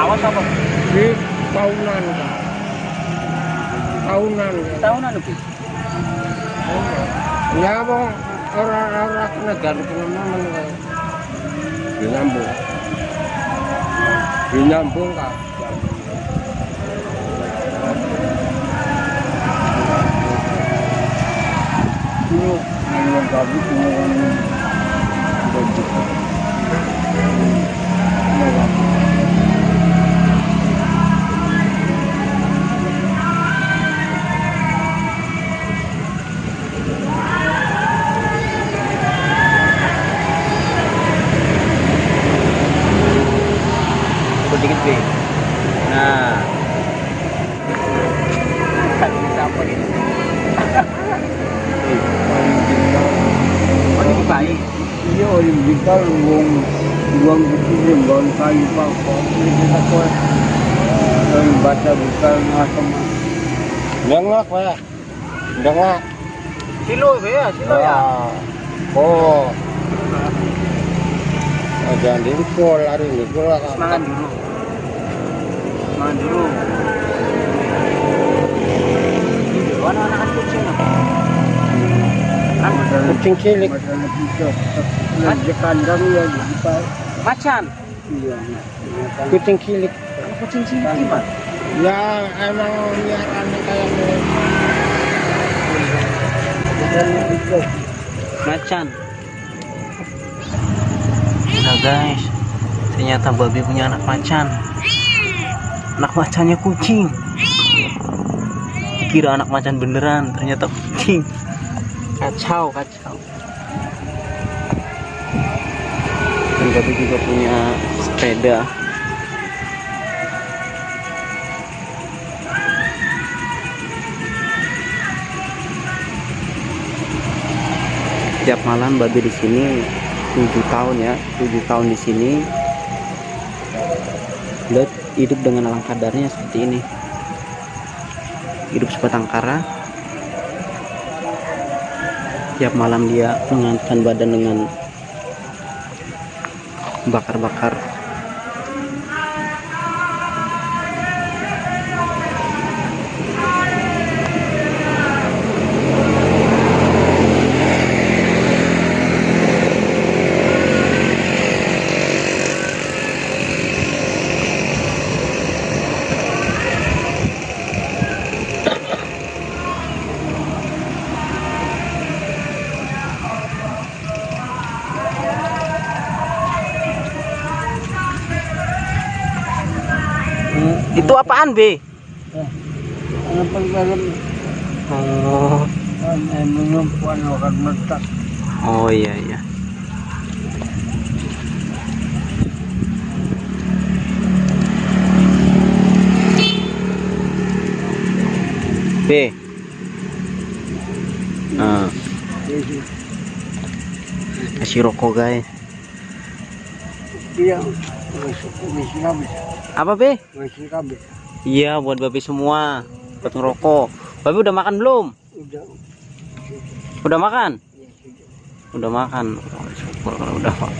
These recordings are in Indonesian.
lawas apa? Di tahunan. Tahunan. Tahunan lebih. Ya apa orang-orang negara kayak di nyambung. Di nyambung Kak. Dulu yang kami pengalaman Wong itu wong kayu pak kok ini kita kok orang baca bukan asam. Jangan pak, jangan. Silo ya, silo ya. Oh, oh jangan lari diukur lah. Semangat dulu. Semangat dulu. Mana anak kucing? Kucing cilik. Di kandang ya macan. Iya. Kucing cilik. Kucing cilik gimana? Ya emang lihatannya kayak. Macan. Nah guys, ternyata babi punya anak macan. Anak macannya kucing. Kira anak macan beneran, ternyata kucing. Kacau, kacau. Dan babi juga punya sepeda. Tiap malam babi di sini 7 tahun ya, 7 tahun di sini. Dia hidup dengan alam kadarnya seperti ini. Hidup sebatang kara. Tiap malam dia menghangatkan badan dengan bakar-bakar Apaan, B? Dalam Oh, akan meletak. oh iya iya. B. Nah, kasih rokok guys. Iya. Apa B? Iya buat babi semua. Buat ngerokok. Babi udah makan belum? Udah. Udah makan? Udah makan. Oh, syukur kalau udah Pak.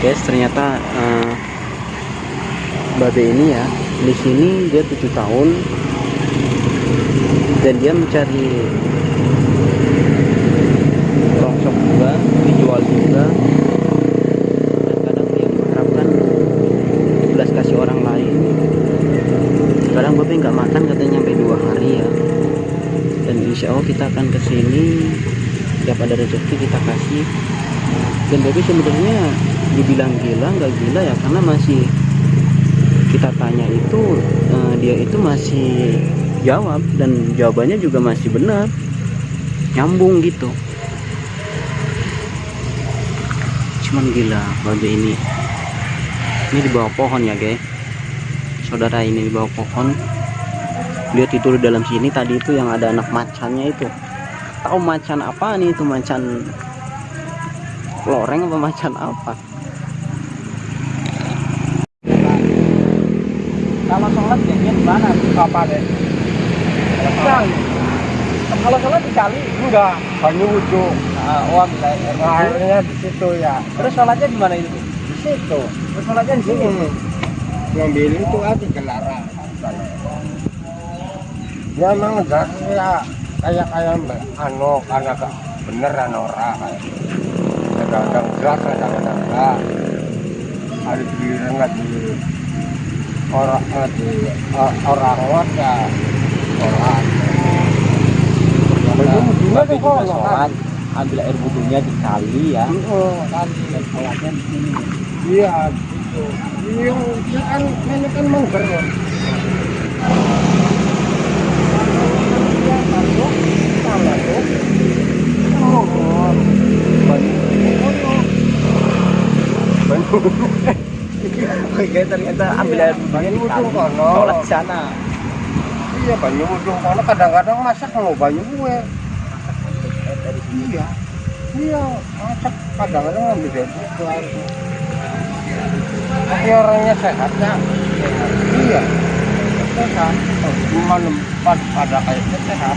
Guys, ternyata eh, babe ini ya di sini dia tujuh tahun dan dia mencari rongsok juga, dijual juga. Dan kadang dia mengharapkan belas kasih orang lain. Sekarang babe nggak makan katanya sampai dua hari ya dan insya Allah kita akan ke sini tiap ada rezeki kita kasih. Dan baby sebenarnya dibilang gila nggak gila ya karena masih kita tanya itu eh, dia itu masih jawab dan jawabannya juga masih benar nyambung gitu. Cuman gila babe ini. Ini di bawah pohon ya guys saudara ini di bawah pohon dia tidur di dalam sini tadi itu yang ada anak macannya itu tahu macan apa nih itu macan loreng apa macan apa Kalau sholat jadinya di mana? Apa deh? Kali. Kalau sholat di kali enggak, hanya wudhu. nah, oh Nah, akhirnya di situ ya. terus sholatnya di mana itu Di situ. terus sholatnya di sini ngambil itu aja dilarang ya emang ya kayak kayak anu karena gak beneran orang kayak. Kadang-kadang gas kadang-kadang enggak ada giliran nggak di orang nggak di orang luar ya. Sholat Babe juga sholat. ambil air wudhunya di kali ya. Oh, kan. Dan sholatnya di sini. Iya gitu. Iya ya kan ini kan mangger ya Oke ternyata ambil air wudhunya sholat di sana Iya banyu kono kadang-kadang masak lo banyu gue. Iya. Iya, masak kadang-kadang ngambil dari harusnya. Tapi orangnya sehat ya. Iya. Sehat. Cuma pada kayaknya sehat.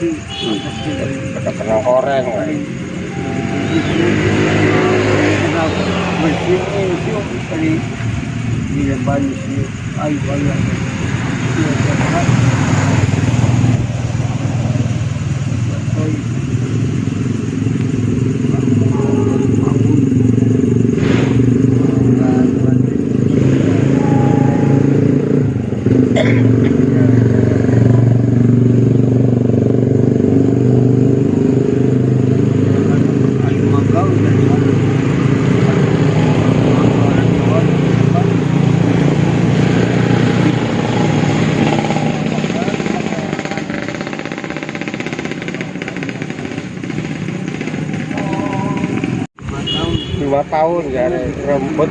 Kita pernah goreng. Bersih itu dari di banyu sih, air banyak. Tahun ya rambut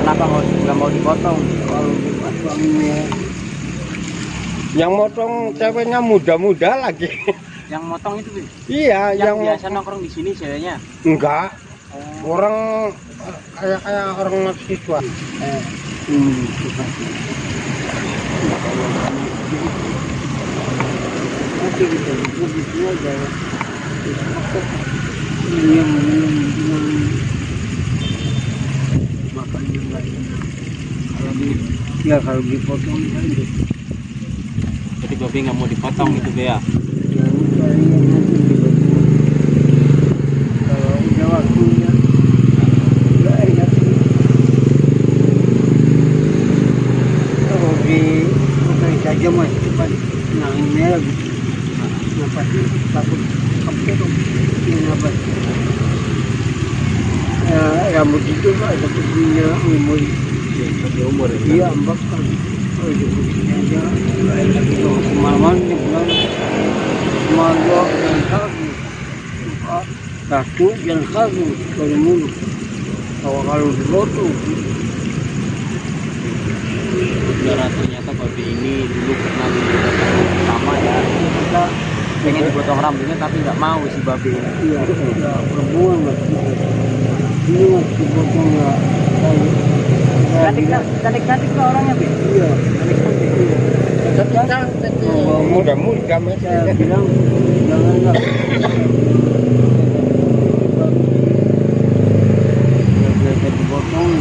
Kenapa nggak nggak mau dipotong? yang motong ceweknya muda-muda lagi Yang motong itu Bi? iya yang, yang, biasa nongkrong di sini ceweknya. enggak orang kayak kayak orang mahasiswa eh, ini Nanti kita ya. Yang makanya enak. Kalau di ya kalau dipotong kan deh. Jadi babi nggak mau dipotong itu Be ya. nanti tiba-tiba kalau udah waktunya nggak enak kalau di bukan saja mas cepat nanginnya lagi nafas takut kapten ini apa ya rambut itu pak ada punya umur Di umur ya. iya kalau di aja nggak enak itu kemalaman di bulan Malu dan kaki satu dan kaki dari mulut kalau kalau dipotong Saudara ternyata babi ini dulu pernah dipotong sama ya. Kita pengen dipotong rambutnya tapi nggak mau si babi ini. iya ya perempuan masih ini masih dipotong ya kayak Cantik cantik cantik tuh orangnya Bi. iya Cantik cantik. muda-muda Iya. masih Ya. saya bilang janganlah biasa dipotong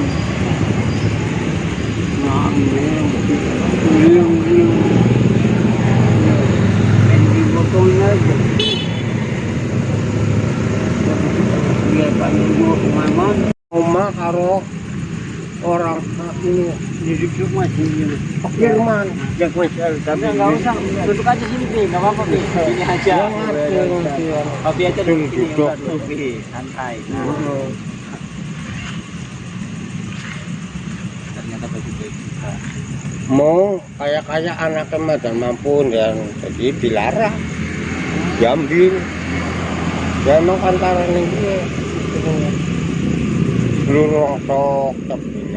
nah ini beliau beliau yang dipotongnya aja ke mana Oma karo orang ini di situ masih ini Firman jak masih Tapi nggak usah duduk aja sini Bi, nggak apa-apa Bi. Sini aja. Babi aja sini. Duduk. Bi. Santai. Nah, ternyata baik juga. mau kayak kayak anaknya madan mampu dan jadi dilarang diambil ya emang pantaran ini seluruh atau tapi